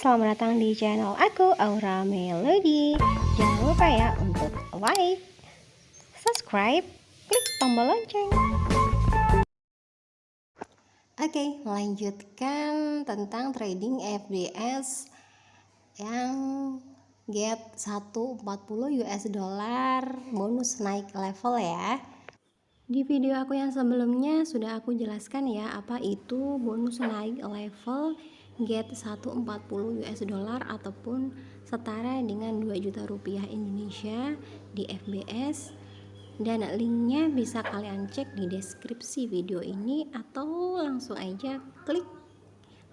selamat datang di channel aku Aura Melody. Jangan lupa ya untuk like, subscribe, klik tombol lonceng. Oke, lanjutkan tentang trading FBS yang get 140 US dollar bonus naik level ya. Di video aku yang sebelumnya sudah aku jelaskan ya apa itu bonus naik level get 140 US dollar ataupun setara dengan 2 juta rupiah Indonesia di FBS dan linknya bisa kalian cek di deskripsi video ini atau langsung aja klik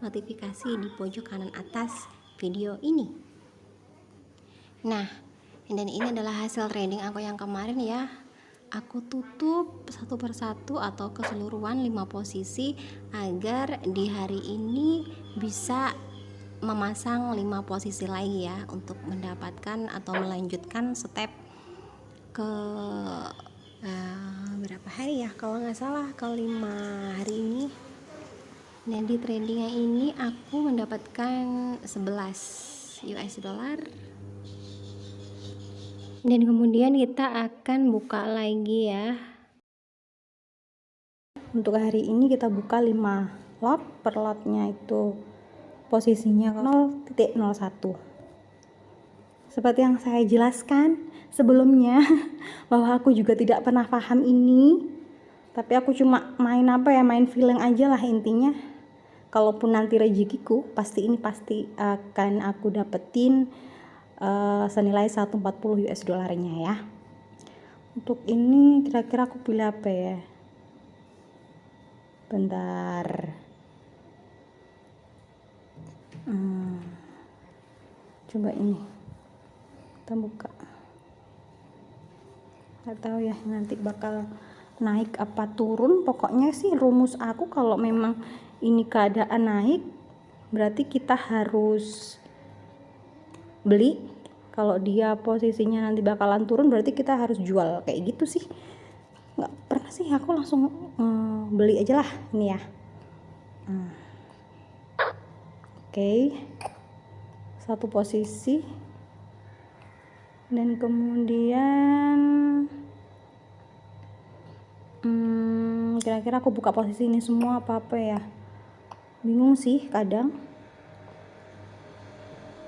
notifikasi di pojok kanan atas video ini. Nah dan ini adalah hasil trading aku yang kemarin ya aku tutup satu persatu atau keseluruhan lima posisi agar di hari ini bisa memasang lima posisi lagi ya untuk mendapatkan atau melanjutkan step ke uh, berapa hari ya? Kalau nggak salah ke lima hari ini. Dan di tradingnya ini aku mendapatkan 11 US dollar dan kemudian kita akan buka lagi ya. Untuk hari ini kita buka 5 lot per lotnya itu posisinya 0.01 seperti yang saya jelaskan sebelumnya bahwa aku juga tidak pernah paham ini. Tapi aku cuma main apa ya main feeling aja lah intinya. Kalaupun nanti rezekiku pasti ini pasti akan aku dapetin uh, senilai 140 US dollarnya ya. Untuk ini kira-kira aku pilih apa ya? Bentar. Hmm, coba ini. Kita buka. Nggak tahu ya nanti bakal naik apa turun. Pokoknya sih rumus aku kalau memang ini keadaan naik berarti kita harus beli kalau dia posisinya nanti bakalan turun berarti kita harus jual. Kayak gitu sih. Nggak pernah sih aku langsung hmm, beli aja lah ini ya. Hmm. oke. Okay. satu posisi. Dan kemudian hmm, kira-kira aku buka posisi ini semua apa apa ya? Bingung sih kadang.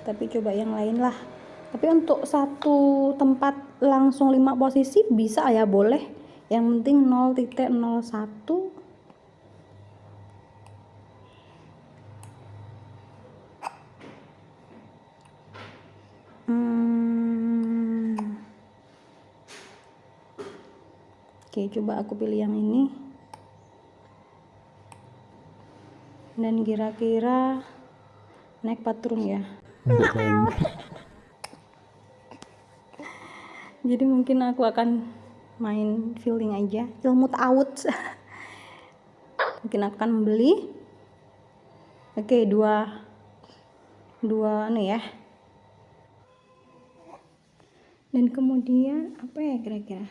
Tapi coba yang lain lah tapi untuk satu tempat langsung lima posisi bisa ya boleh. Yang penting 0.01 hmm. oke coba aku pilih yang ini. Dan kira-kira naik patron ya jadi mungkin aku akan main feeling aja ilmu out mungkin akan membeli. Oke dua dua nih ya. Dan kemudian apa ya kira-kira?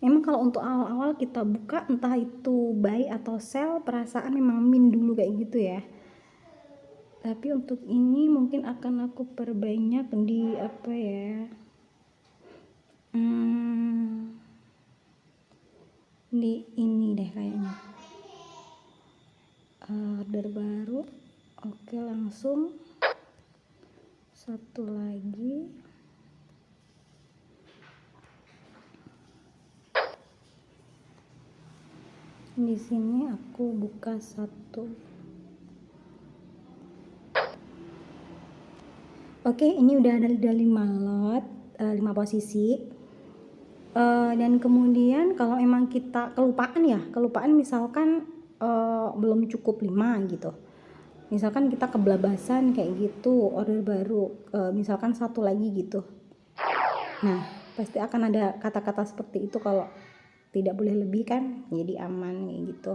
Emang kalau untuk awal-awal kita buka entah itu buy atau sell perasaan memang min dulu kayak gitu ya. Tapi untuk ini mungkin akan aku perbanyak di apa ya hmm, di ini deh kayaknya. Order baru. Oke langsung. Satu lagi. Di sini aku buka satu. Oke, ini udah ada, ada 5 lot, eh, 5 posisi. Uh, dan kemudian kalau emang kita kelupaan ya, kelupaan misalkan uh, belum cukup 5 gitu. Misalkan kita kebelabasan kayak gitu, order baru, uh, misalkan satu lagi gitu. Nah, pasti akan ada kata-kata seperti itu kalau tidak boleh lebih kan, jadi aman kayak gitu.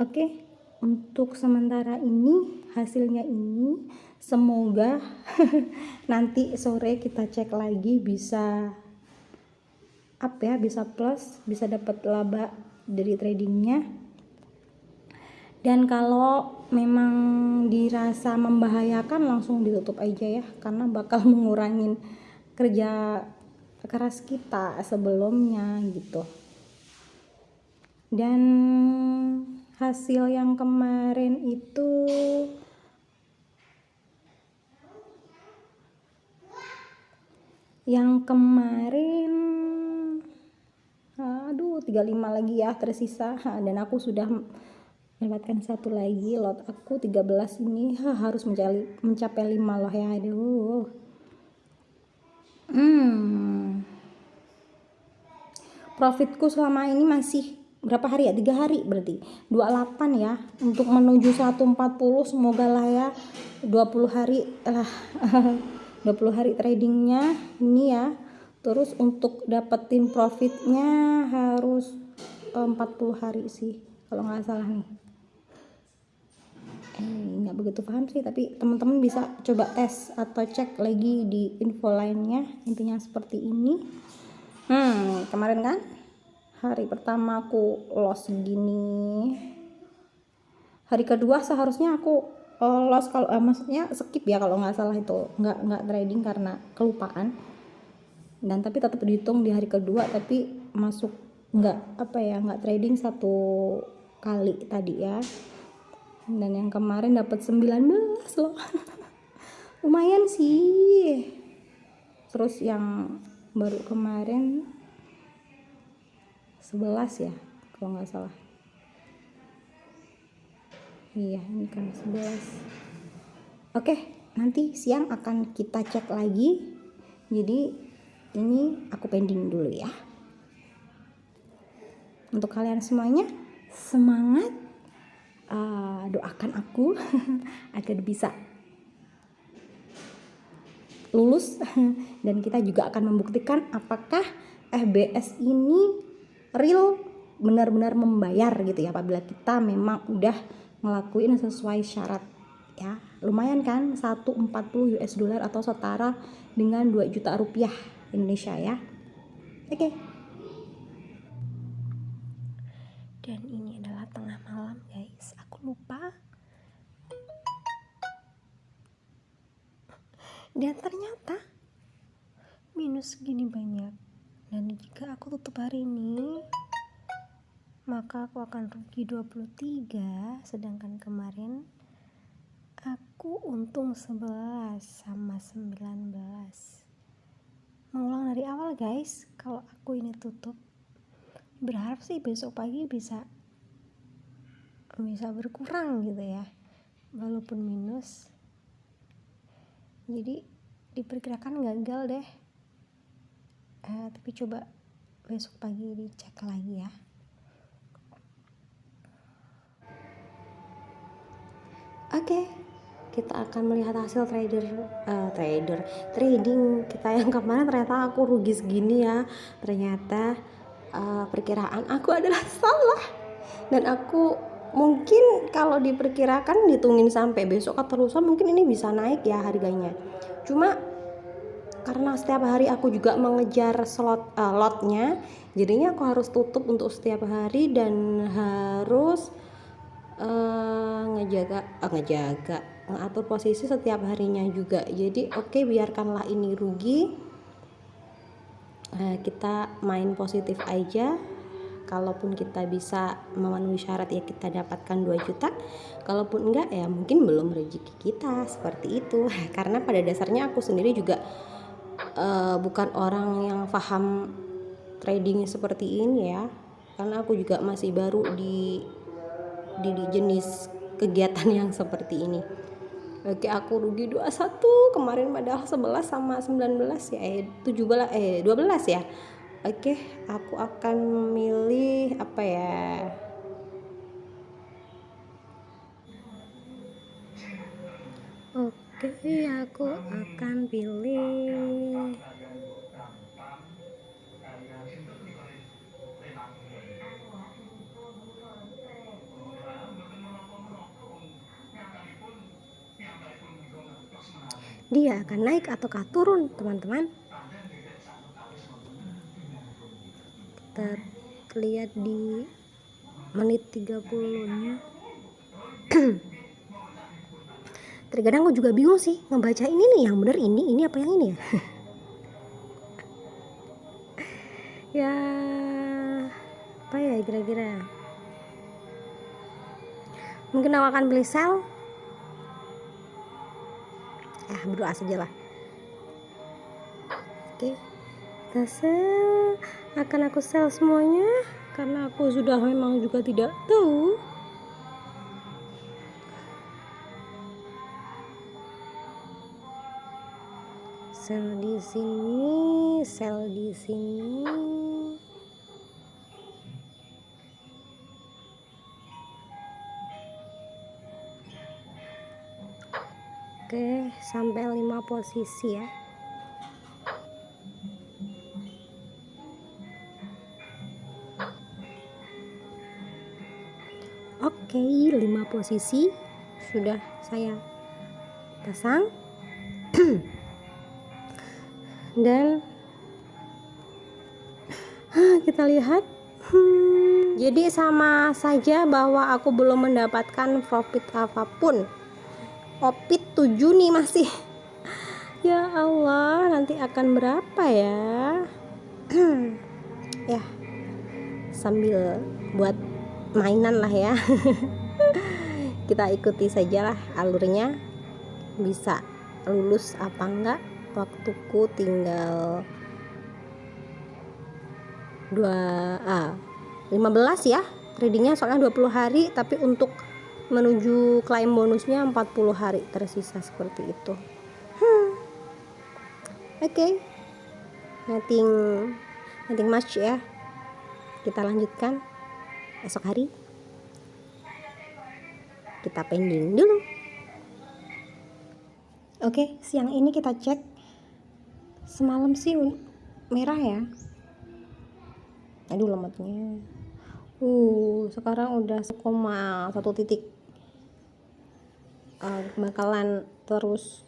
Oke, untuk sementara ini hasilnya ini semoga nanti sore kita cek lagi bisa up ya bisa plus bisa dapat laba dari tradingnya. Dan kalau memang dirasa membahayakan langsung ditutup aja ya karena bakal mengurangin kerja keras kita sebelumnya gitu. Dan hasil yang kemarin itu yang kemarin aduh 35 lagi ya tersisa. Dan aku sudah mendapatkan satu lagi lot. Aku 13 ini ha, harus mencapai mencapai 5 loh ya aduh. Hmm. Profitku selama ini masih berapa hari ya? Tiga hari berarti. 28 ya untuk menuju 140 semoga lah ya. 20 hari lah 20 hari tradingnya ini ya. Terus untuk dapetin profitnya harus 40 hari sih kalau nggak salah nih. Eh nggak begitu paham sih tapi teman-teman bisa coba tes atau cek lagi di info lainnya intinya seperti ini. Hmm kemarin kan hari pertama aku loss gini. Hari kedua seharusnya aku uh, loss kalau uh, maksudnya skip ya kalau nggak salah itu. Nggak nggak trading karena kelupaan. Dan tapi tetap dihitung di hari kedua tapi masuk nggak apa ya nggak trading satu kali tadi ya. Dan yang kemarin dapat 19 loh. Lumayan sih. Terus yang baru kemarin 11 ya kalau nggak salah iya ini kan 11 oke nanti siang akan kita cek lagi. Jadi ini aku pending dulu ya. Untuk kalian semuanya semangat. Uh, doakan aku agar bisa lulus. Dan kita juga akan membuktikan apakah FBS ini real benar-benar membayar gitu ya. Apabila kita memang udah ngelakuin sesuai syarat ya. Lumayan kan 140 US dollar atau setara dengan 2 juta rupiah Indonesia ya. Oke. Okay. dan ini adalah tengah malam guys. Aku lupa. Dan ternyata minus segini banyak. Dan jika aku tutup hari ini maka aku akan rugi 23 sedangkan kemarin aku untung 11 sama 19 mengulang dari awal guys kalau aku ini tutup. Berharap sih besok pagi bisa bisa berkurang gitu ya walaupun minus. Jadi diperkirakan gagal deh. Eh, tapi coba besok pagi dicek lagi ya oke okay, kita akan melihat hasil trader uh, trader trading kita yang kemarin. Ternyata aku rugi segini ya. Ternyata uh, perkiraan aku adalah salah. Dan aku mungkin kalau diperkirakan ditungin sampai besok atau lusa mungkin ini bisa naik ya harganya. Cuma karena setiap hari aku juga mengejar slot uh, lotnya jadinya aku harus tutup untuk setiap hari dan harus uh, ngejaga uh, ngejaga ngatur posisi setiap harinya juga. Jadi oke okay, biarkanlah ini rugi. Eh, kita main positif aja. Kalaupun kita bisa memenuhi syarat ya kita dapatkan 2 juta. Kalaupun enggak ya mungkin belum rezeki kita. Seperti itu. Karena pada dasarnya aku sendiri juga uh, bukan orang yang paham trading seperti ini ya. Karena aku juga masih baru di di, jenis kegiatan yang seperti ini. Oke aku rugi 21 kemarin padahal 11 sama 19 ya eh 17 eh 12 ya. Oke aku akan memilih apa ya? Oke aku akan pilih dia akan naik ataukah turun teman-teman? Kita lihat di menit 30 nya terkadang aku juga bingung sih ngebaca ini nih yang bener ini ini apa yang ini ya? Ya apa ya kira-kira? Mungkin aku akan beli sel ya berdoa saja lah oke kita sel. Akan aku sel semuanya karena aku sudah memang juga tidak tahu. Sel di sini sel di sini Oke, sampai 5 posisi ya. Oke, 5 posisi sudah saya pasang. Dan kita lihat hmm, jadi sama saja bahwa aku belum mendapatkan profit apa pun opit 7 nih masih. Ya Allah nanti akan berapa ya? Ya sambil buat mainan lah ya. Kita ikuti sajalah alurnya. Bisa lulus apa enggak? Waktuku tinggal 2 ah 15 ya. Tradingnya soalnya 20 hari tapi untuk menuju klaim bonusnya 40 hari tersisa seperti itu. Hmm. oke. Okay. nothing nothing much ya. Kita lanjutkan. Esok hari kita pending dulu. Oke okay, siang ini kita cek. Semalam sih merah ya. Aduh lemaknya uh sekarang udah sekoma satu titik. Uh, bakalan terus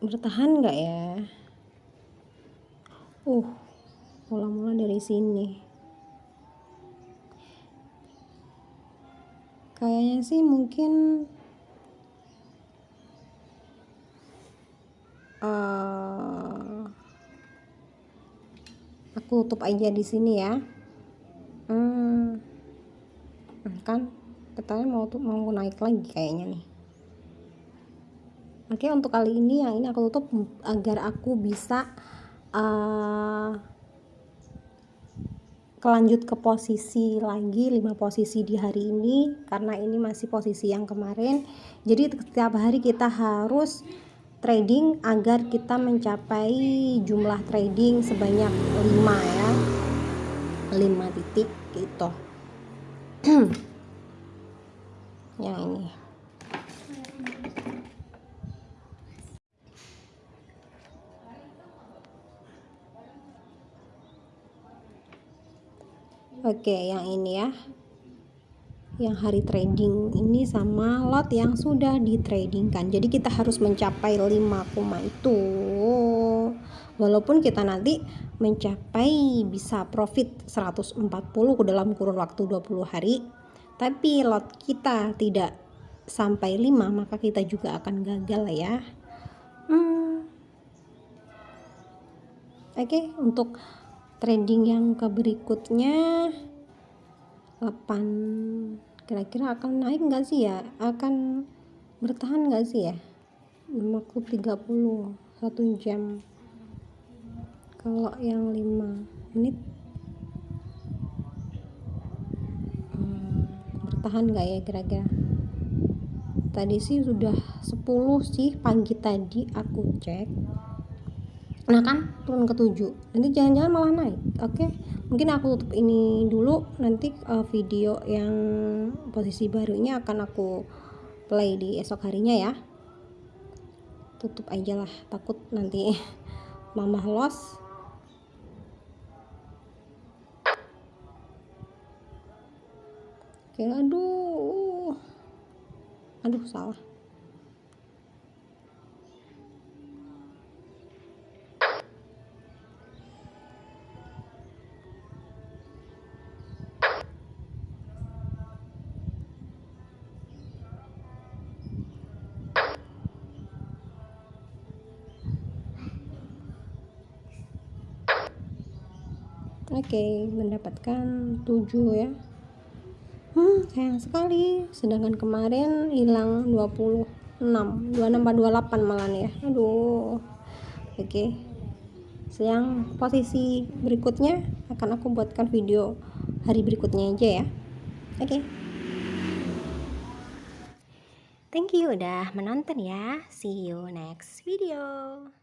bertahan nggak ya? Uh mula-mula dari sini. Kayaknya sih mungkin uh, aku tutup aja di sini ya hmm, kan katanya mau mau naik lagi kayaknya nih. Oke untuk kali ini yang ini aku tutup agar aku bisa uh, kelanjut ke posisi lagi 5 posisi di hari ini karena ini masih posisi yang kemarin. Jadi setiap hari kita harus trading agar kita mencapai jumlah trading sebanyak 5 ya. 5 titik gitu yang ini Oke, yang ini ya. Yang hari trading ini sama lot yang sudah di tradingkan. Jadi kita harus mencapai 5 koma itu. Walaupun kita nanti mencapai bisa profit 140 dalam kurun waktu 20 hari, tapi lot kita tidak sampai 5 maka kita juga akan gagal ya. Hmm. oke okay, untuk trading yang ke berikutnya 8 kira-kira akan naik nggak sih ya? Akan bertahan nggak sih ya? 50 30 satu jam. Kalau yang 5 menit tahan nggak ya kira-kira? Tadi sih sudah 10 sih pagi tadi aku cek. Nah kan turun ke 7 nanti jangan-jangan malah naik. Oke okay? mungkin aku tutup ini dulu. Nanti uh, video yang posisi barunya akan aku play di esok harinya ya. Tutup aja lah takut nanti mama loss kayak aduh uh. aduh salah Oke, okay, mendapatkan tujuh ya hmm sayang sekali. Sedangkan kemarin hilang 26 26 28 malah ya. Aduh. Oke. Sayang posisi berikutnya akan aku buatkan video hari berikutnya aja ya. Oke. Thank you udah menonton ya. See you next video